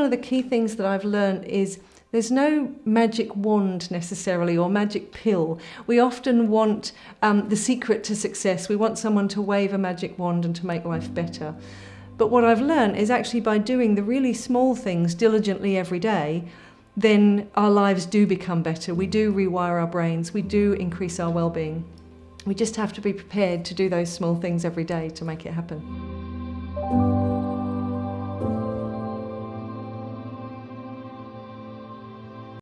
one of the key things that I've learned is there's no magic wand necessarily or magic pill. We often want um, the secret to success. We want someone to wave a magic wand and to make life better. But what I've learned is actually by doing the really small things diligently every day, then our lives do become better. We do rewire our brains. We do increase our well-being. We just have to be prepared to do those small things every day to make it happen.